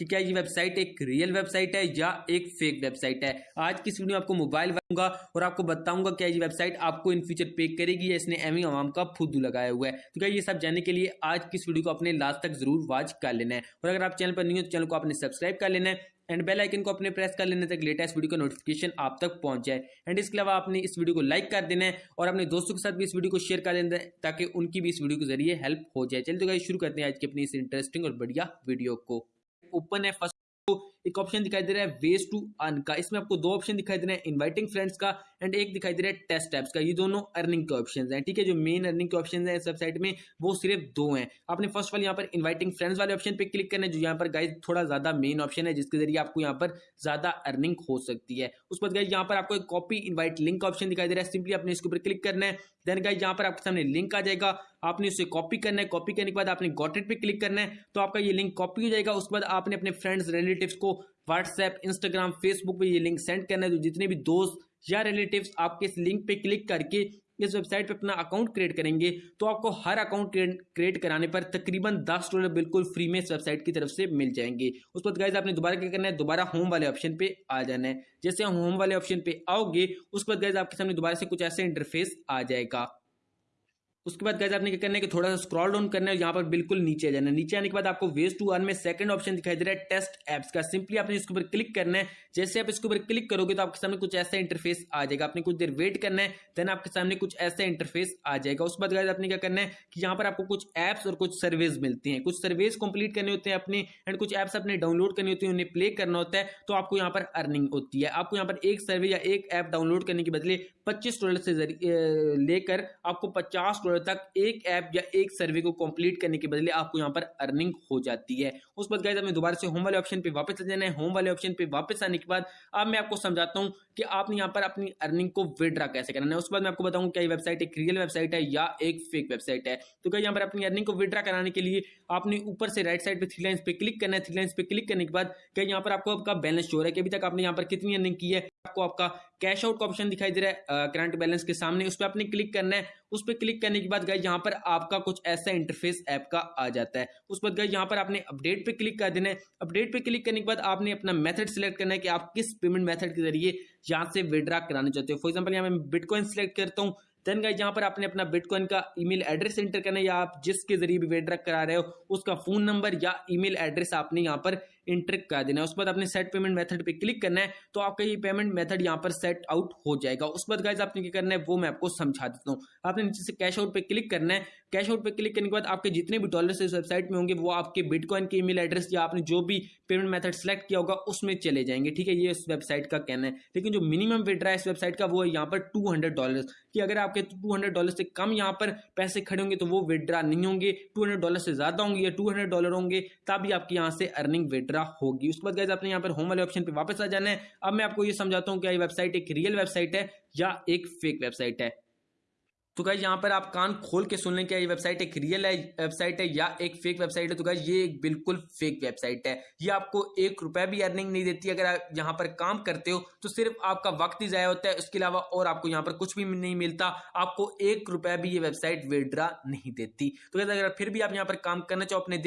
कि क्या ये वेबसाइट एक रियल वेबसाइट है या एक फेक वेबसाइट है? आज की वीडियो में आपको मोबाइल बताऊँगा और आपको बताऊँगा क्या ये वेबसाइट आपको इन फ्यूचर पे करेगी या इसने एमी आवाम का फुद्दू लगाया हुआ है। तो क्या ये सब जानने के लिए आज की इस वीडियो को अपने लास्ट तक ज़रूर वॉच कर लेना है। और अगर आप चैनल पर नहीं हो तो चैनल को आपने सब्सक्राइब कर लेना है एंड बेल आइकन को अपने प्रेस कर लेने तक लेटेस्ट वीडियो का नोटिफिकेशन आप तक पहुँच जाए। एंड इसके अलावा आपने इस वीडियो को लाइक कर देना है और अपने दोस्तों के साथ भी इस वीडियो को शेयर कर देना है ताकि उनकी भी इस वीडियो के ज़रिए हेल्प हो जाए। चलिए तो गाइस शुरू करते हैं आज की अपनी इस इंटरेस्टिंग और बढ़िया वीडियो को। ओपन है फ़र्स्ट एक ऑप्शन दिखाई दे रहा है वेज टू अर्न का। इसमें आपको दो ऑप्शन दिखाई दे रहे हैं इनवाइटिंग फ्रेंड्स का एंड एक दिखाई दे रहा है टेस्ट एप्स का। ये दोनों अर्निंग के ऑप्शन हैं, ठीक है? जो मेन अर्निंग के ऑप्शन है इस वेबसाइट में, वो सिर्फ़ दो हैं। आपने फ़र्स्ट वाले यहाँ पर इन्वाइटिंग फ्रेंड्स वाले ऑप्शन पर क्लिक करना है, जो यहाँ पर गाइज़ थोड़ा ज़्यादा मेन ऑप्शन है, जिसके ज़रिए आपको यहाँ पर ज़्यादा अर्निंग हो सकती है। उस पर गाइज़ यहाँ पर आपको एक कॉपी इन्वाइट लिंक का ऑप्शन दिखाई दे रहा है। सिंपली आपने इसके ऊपर क्लिक करना है। देन गाइज़ यहाँ पर आपके सामने लिंक आ जाएगा। आपने उसे कॉपी करना है। कॉपी करने के बाद आपने गॉटेट पे क्लिक करना है। तो आपका ये लिंक कॉपी हो जाएगा। उसके बाद आपने अपने फ्रेंड्स रिलेटिव्स को व्हाट्सएप इंस्टाग्राम फेसबुक पे ये लिंक सेंड करना है। तो जितने भी दोस्त या रिलेटिव्स आपके इस लिंक पे क्लिक करके इस वेबसाइट पे अपना अकाउंट क्रिएट करेंगे तो आपको हर अकाउंट क्रिएट कराने पर तकरीबन दस डॉलर बिल्कुल फ्री में इस वेबसाइट की तरफ़ से मिल जाएँगे। उस पर गाइज़ आपने दोबारा क्या करना है? दोबारा होम वाले ऑप्शन पे आ जाना है। जैसे होम वाले ऑप्शन पे आओगे, उस पर गाइज़ आपके सामने दोबारा से कुछ ऐसे इंटरफेस आ जाएगा। उसके बाद गैस आपने क्या करना है कि थोड़ा सा स्क्रॉल डाउन करना है यहाँ पर बिल्कुल नीचे जाना है। नीचे आने के बाद आपको वेस्ट टू अर्न में सेकंड ऑप्शन दिखाई दे रहा है टेस्ट एप्स का। सिंपली आपने इसके ऊपर क्लिक करना है। जैसे आप इसके ऊपर क्लिक करोगे तो आपके सामने कुछ ऐसा इंटरफेस आ जाएगा। आपने कुछ देर वेट करना है देन आपके सामने कुछ ऐसा इंटरफेस आ जाएगा। उसके बाद गैस आपने क्या करना है कि यहाँ पर आपको कुछ एप्स और कुछ सर्विस मिलती हैं। कुछ सर्विस कंप्लीट करने होते हैं अपने एंड कुछ ऐप्स अपने डाउनलोड करनी होती है, उन्हें प्ले करना होता है तो आपको यहाँ पर अर्निंग होती है। आपको यहाँ पर एक सर्वे या एक ऐप डाउनलोड करने के बदले पच्चीस डॉलर से लेकर आपको पचास डॉलर तक एक ऐप या एक सर्वे को कंप्लीट करने के बदले आपको यहाँ पर अर्निंग हो जाती है। उस बाद गाइज़ हमें दोबारा से होम वाले ऑप्शन पे वापस आ जाना है। होम वाले ऑप्शन पे वापस आने के बाद अब मैं आपको समझाता हूँ कि आपने यहाँ पर अपनी अर्निंग को विड्रा कैसे करना है। उसके बाद मैं आपको बताऊँ क्या वेबसाइट एक रियल वेबसाइट है या एक फेक वेबसाइट है। तो क्या यहाँ पर अपनी अर्निंग को विड्रा कराने के लिए आपने ऊपर से राइट साइड पे थ्री लाइन्स पे क्लिक करना है। थ्री लाइन्स पे क्लिक करने के बाद क्या यहाँ पर आपको आपका बैलेंस शो है कि अभी तक आपने यहाँ पर कितनी अर्निंग की है। आपको आपका कैश आउट का ऑप्शन दिखाई दे रहा है करंट बैलेंस के सामने, उस पर आपने क्लिक करना है। उस पर क्लिक करने के बाद गए यहाँ पर आपका कुछ ऐसा इंटरफेस ऐप का आ जाता है। उस पर गए यहाँ पर आपने अपडेट पे क्लिक कर देना है। अपडेट पे क्लिक करने के बाद आपने अपना मेथड सिलेक्ट करना है कि आप किस पेमेंट मेथड के ज़रिए यहाँ से विड्रा कराना चाहते हो। फॉर एग्ज़ाम्पल यहाँ मैं बिटकॉइन सिलेक्ट करता हूँ। देन गाइज़ यहाँ पर आपने अपना बिटकॉइन का ईमेल एड्रेस एंटर करना है, या आप जिसके ज़रिए भी विड्रा करा रहे हो, उसका फ़ोन नंबर या ईमेल एड्रेस आपने यहाँ पर इंटर कर देना है। उसके बाद आपने सेट पेमेंट मेथड पे क्लिक करना है तो आपका ये पेमेंट मेथड यहाँ पर सेट आउट हो जाएगा। उसके बाद गाइज़ आपने क्या करना है, वो मैं आपको समझा देता हूँ। आपने नीचे से कैश आउट पे क्लिक करना है। कैश आउट पे क्लिक करने के बाद आपके जितने भी डॉलर इस वेबसाइट में होंगे, वो आपके बिटकॉइन के ईमेल एड्रेस या आपने जो भी पेमेंट मेथड सेलेक्ट किया होगा, उसमें चले जाएँगे। ठीक है, ये इस वेबसाइट का कहना है। लेकिन जो मिनिमम विड्रा इस वेबसाइट का, वो है यहाँ पर टू हंड्रेड डॉलर कि अगर आपके टू हंड्रेड डॉलर से कम यहाँ पर पैसे खड़े होंगे तो वो विड्रा नहीं होंगे। टू हंड्रेड डॉलर से ज़्यादा होंगे या टू हंड्रेड डॉलर होंगे, तभी आपकी यहाँ से अर्निंग विड्रा होगी। उसके बाद गैस आपने यहाँ पर होम वाले ऑप्शन पे वापस आ जाना है। अब मैं आपको ये समझाता हूँ क्या ये वेबसाइट एक रियल वेबसाइट है या एक फेक वेबसाइट है। तो गाइज़ यहाँ पर आप कान खोल के सुन लें क्या ये वेबसाइट एक रियल वेबसाइट है या एक फेक वेबसाइट है। तो गाइज़ ये एक बिल्कुल फेक वेबसाइट है। ये आपको एक रुपया भी अर्निंग नहीं देती। अगर आप यहाँ पर काम करते हो तो सिर्फ़ आपका वक्त ही ज़ाया होता है। उसके अलावा और आपको यहाँ पर कुछ भी नहीं मिलता। आपको एक रुपया भी ये वेबसाइट विड्रा नहीं देती। तो अगर फिर भी आप यहाँ पर काम करना चाहो, अपने